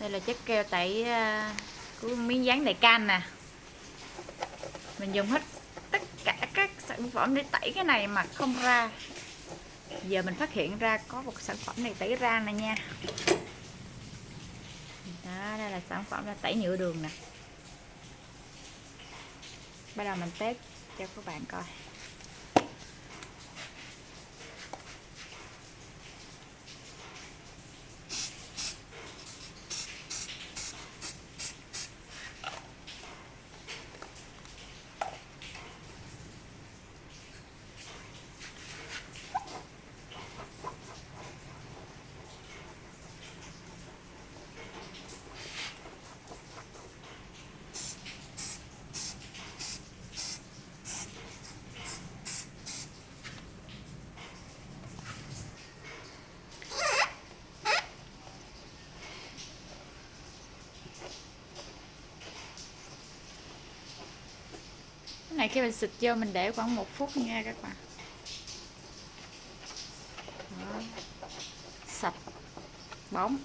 đây là chất keo tẩy à, của miếng dán đại can nè. Mình dùng hết tất cả các sản phẩm để tẩy cái này mà không ra. Giờ mình phát hiện ra có một sản phẩm này tẩy ra nè nha. Đó, đây là sản phẩm là tẩy nhựa đường nè. Bắt đầu mình test cho các bạn coi. Này khi mình xịt vô mình để khoảng một phút nha các bạn. Đó. sạch. Bóng.